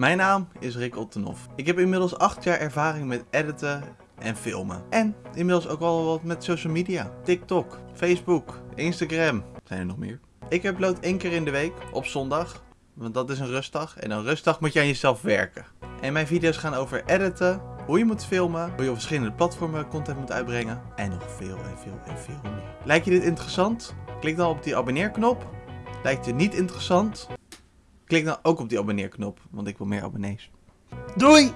Mijn naam is Rick Ottenhoff. Ik heb inmiddels 8 jaar ervaring met editen en filmen. En inmiddels ook al wat met social media. TikTok, Facebook, Instagram. Zijn er nog meer? Ik upload één keer in de week op zondag. Want dat is een rustdag. En een rustdag moet je aan jezelf werken. En mijn video's gaan over editen, hoe je moet filmen, hoe je op verschillende platformen content moet uitbrengen. En nog veel en veel en veel meer. Lijkt je dit interessant? Klik dan op die abonneerknop. Lijkt je niet interessant? Klik dan ook op die abonneerknop, want ik wil meer abonnees. Doei!